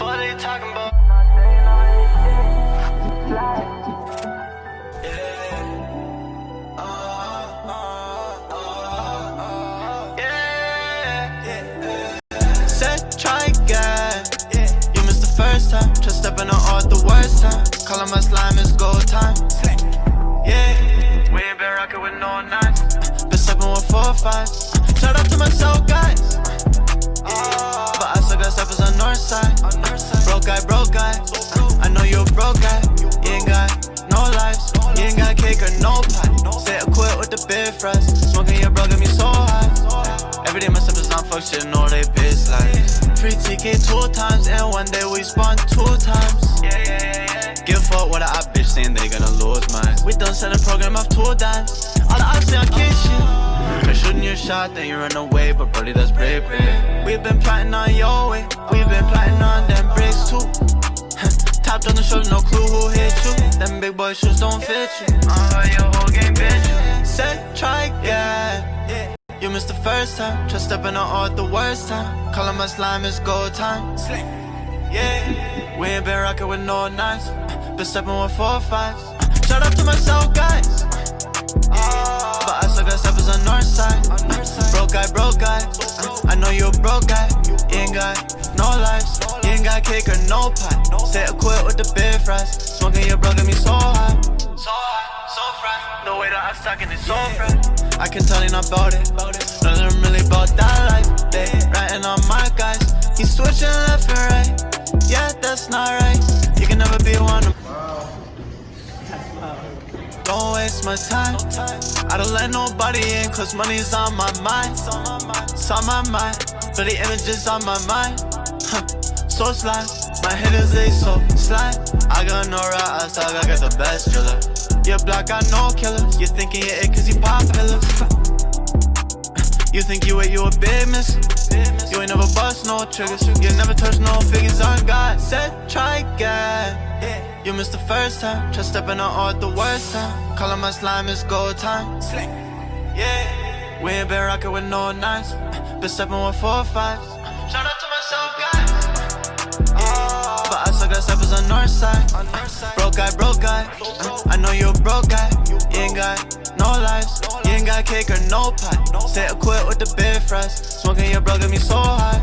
fuck they talking about? Try again. You missed the first time. Try stepping on all the worst time. Calling my slime, is gold time. Yeah. We ain't been rocking with no nines. Been stepping with four fives. Shout out to my soul guys. Cake no pie. Say I quit with the big fries. Smoking your bro got me so high. Every day my steppers on fuck shit, know they bitch like. Free ticket two times, and one day we spawn two times. Yeah. Give fuck what op bitch saying they gonna lose mine. We done set a program of two dimes. All the ops I'll kiss you. Try shooting your shot, then you run away, but brody, that's brave, brave. Eh. We've been plotting on your way. We've been plotting on them shoes don't fit you. Uh, your whole game bitch. Said try again. You missed the first time. Try stepping on all the worst time. Calling my slime is gold time. Yeah. We ain't been rocking with no nines. Been stepping with four or. Shout out to myself, guys. But I still got steppers on north side. Broke guy, broke guy. I know you a broke guy. You ain't got no lives. You ain't got cake or no pie. Say I quit with the big fries. Smoking your bro got me so high. So high, so fried. The way that I'm stacking is so fried. I can tell you not about it. Of really about that life. They writing on my guys. He's switching left and right. Yeah, that's not right. You can never be one of don't waste my time. I don't let nobody in, cause money's on my mind. It's on my mind, but the images on my mind. Huh. So slime, my hitters they so slime. I got no route, I got the best driller. Your block got no killers. You thinking you're it cause you popular. You think you ain't you a big miss. You ain't never bust no triggers. You never touch no figures on God. Said try again. You missed the first time. Try stepping on all at the worst time. Calling my slime is gold time. Yeah. We ain't been rocking with no nines. Been stepping with four fives. Shout out north side. Broke guy, broke guy. I know you a broke guy. You ain't got no lives. You ain't got cake or no pie. Say I quit with the big fries. Smoking your bro got me so high.